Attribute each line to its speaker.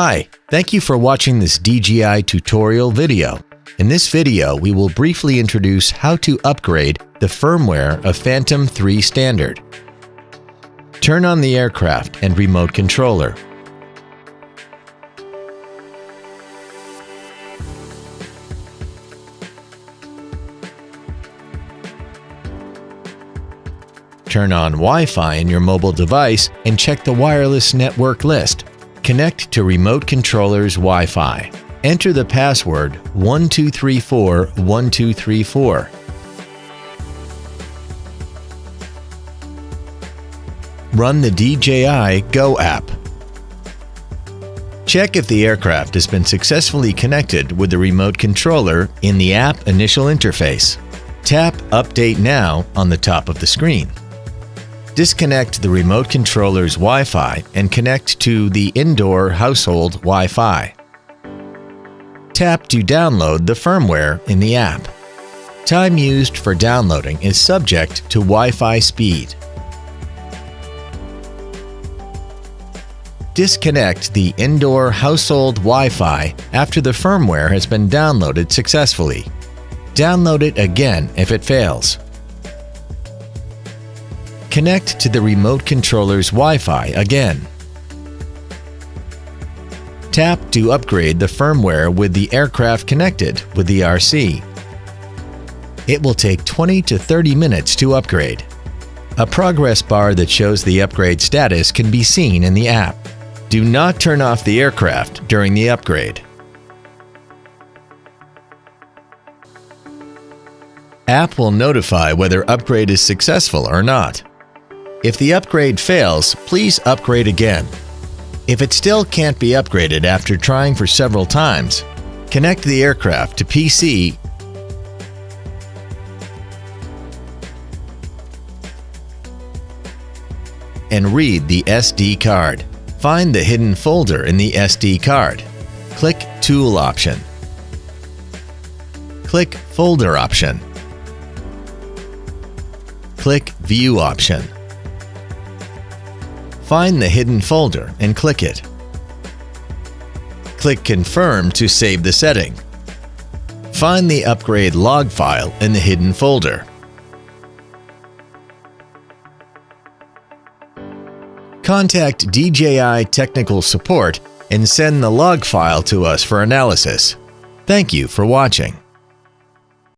Speaker 1: Hi, thank you for watching this DJI tutorial video. In this video, we will briefly introduce how to upgrade the firmware of Phantom 3 Standard. Turn on the aircraft and remote controller. Turn on Wi-Fi in your mobile device and check the wireless network list. Connect to remote controller's Wi-Fi. Enter the password 12341234. Run the DJI Go app. Check if the aircraft has been successfully connected with the remote controller in the app initial interface. Tap Update Now on the top of the screen. Disconnect the remote controller's Wi-Fi and connect to the indoor household Wi-Fi. Tap to download the firmware in the app. Time used for downloading is subject to Wi-Fi speed. Disconnect the indoor household Wi-Fi after the firmware has been downloaded successfully. Download it again if it fails. Connect to the remote controller's Wi-Fi again. Tap to upgrade the firmware with the aircraft connected with the RC. It will take 20 to 30 minutes to upgrade. A progress bar that shows the upgrade status can be seen in the app. Do not turn off the aircraft during the upgrade. App will notify whether upgrade is successful or not. If the upgrade fails, please upgrade again. If it still can't be upgraded after trying for several times, connect the aircraft to PC and read the SD card. Find the hidden folder in the SD card. Click Tool option. Click Folder option. Click View option. Find the hidden folder and click it. Click Confirm to save the setting. Find the upgrade log file in the hidden folder. Contact DJI Technical Support and send the log file to us for analysis. Thank you for watching.